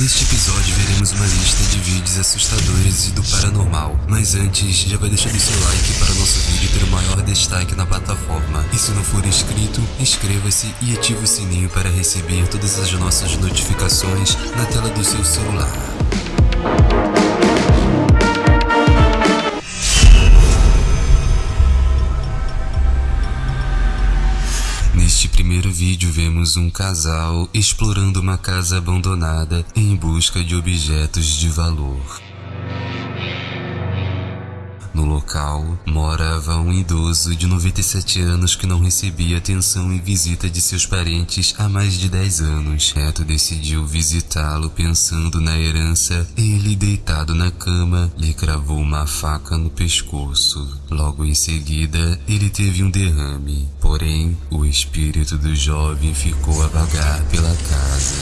Neste episódio veremos uma lista de vídeos assustadores e do paranormal. Mas antes, já vai deixando seu like para nosso vídeo ter o maior destaque na plataforma. E se não for inscrito, inscreva-se e ative o sininho para receber todas as nossas notificações na tela do seu celular. Vemos um casal explorando uma casa abandonada em busca de objetos de valor. No local, morava um idoso de 97 anos que não recebia atenção e visita de seus parentes há mais de 10 anos. Reto decidiu visitá-lo pensando na herança. Ele, deitado na cama, lhe cravou uma faca no pescoço. Logo em seguida, ele teve um derrame. Porém, o espírito do jovem ficou a vagar pela casa.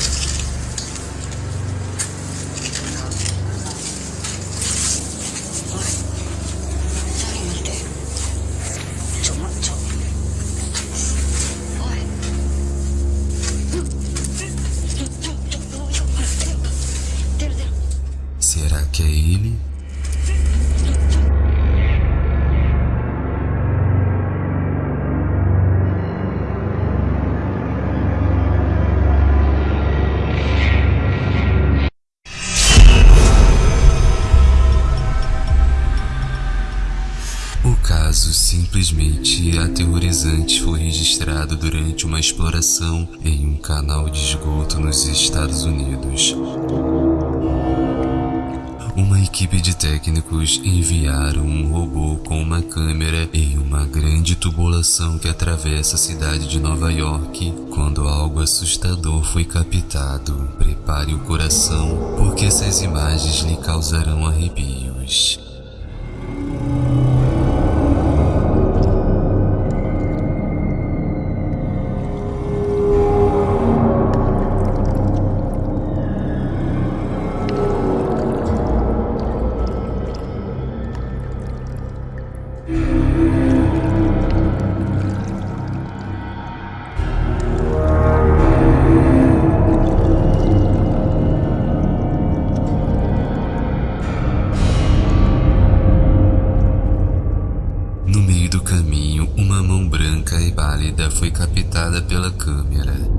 Que é ele? O caso simplesmente aterrorizante foi registrado durante uma exploração em um canal de esgoto nos Estados Unidos. Equipe de técnicos enviaram um robô com uma câmera em uma grande tubulação que atravessa a cidade de Nova York quando algo assustador foi captado. Prepare o coração, porque essas imagens lhe causarão arrepios. Uma mão branca e pálida foi captada pela câmera.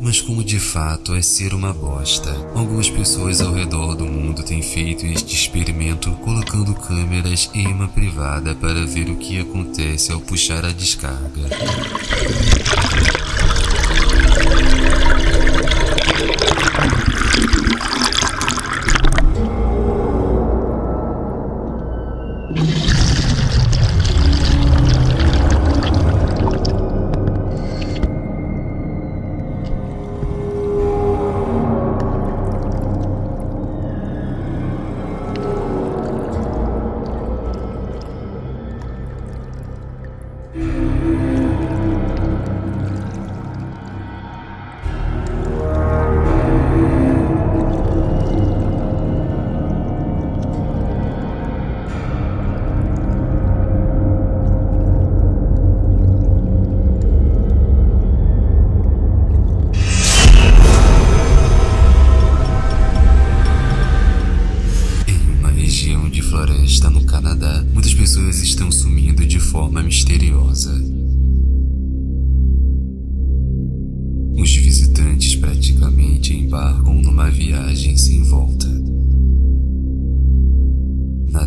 Mas como de fato é ser uma bosta? Algumas pessoas ao redor do mundo têm feito este experimento colocando câmeras em uma privada para ver o que acontece ao puxar a descarga. Em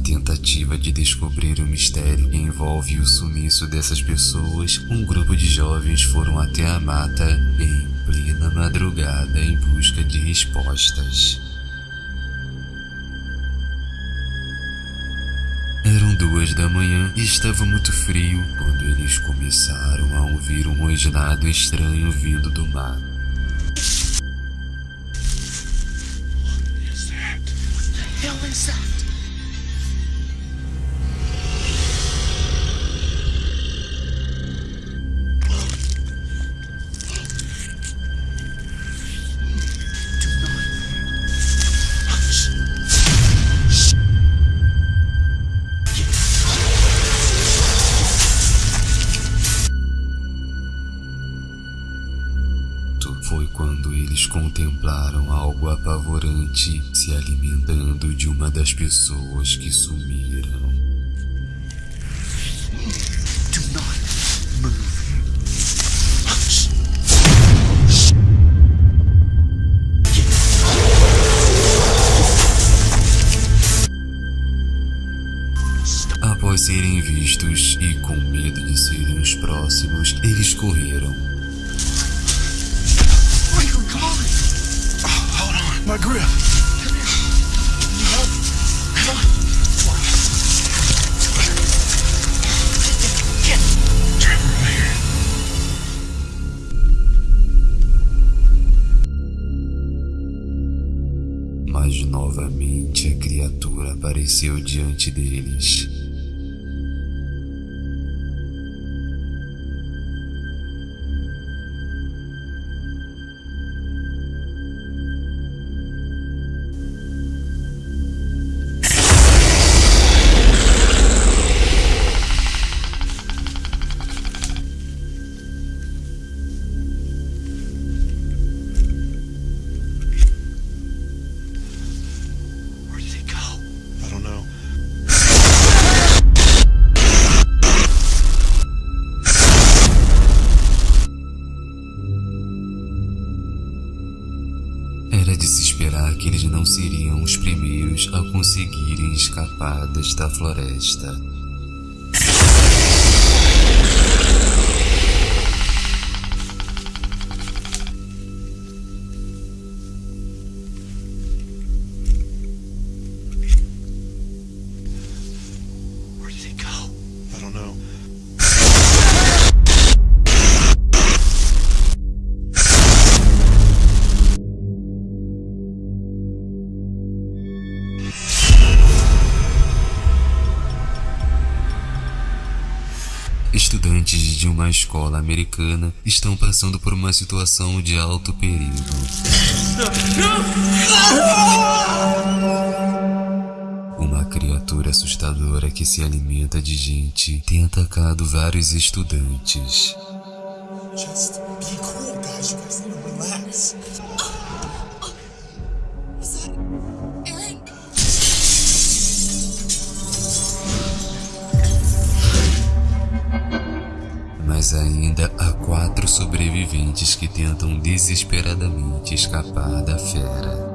tentativa de descobrir o mistério que envolve o sumiço dessas pessoas, um grupo de jovens foram até a mata em madrugada em busca de respostas. Eram duas da manhã e estava muito frio quando eles começaram a ouvir um rosnado estranho vindo do mar. Se alimentando de uma das pessoas que sumiram. Do not move. Após serem vistos e com medo de serem os próximos, eles correram. My grip. Come here. Need help? Come on. Come on. Get. Trevor, here. Mas novamente a criatura apareceu diante deles. Conseguirem escapar desta floresta. Estudantes de uma escola americana estão passando por uma situação de alto perigo. Uma criatura assustadora que se alimenta de gente tem atacado vários estudantes. Mas ainda há quatro sobreviventes que tentam desesperadamente escapar da fera.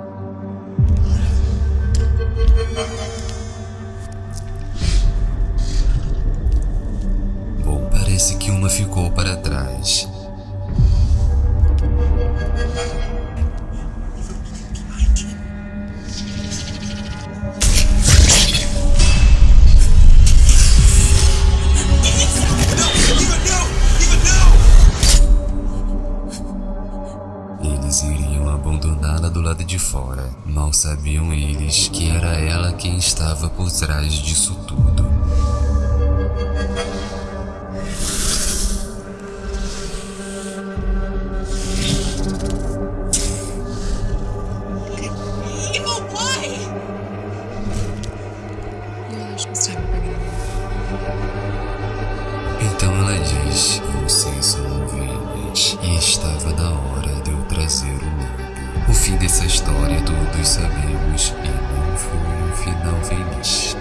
Bom, parece que uma ficou para trás. Sabiam eles que era ela quem estava por trás disso tudo. Então ela diz: Vocês são ovelhas e estava na hora de eu trazer o. O fim dessa história todos sabemos e não foi um final feliz.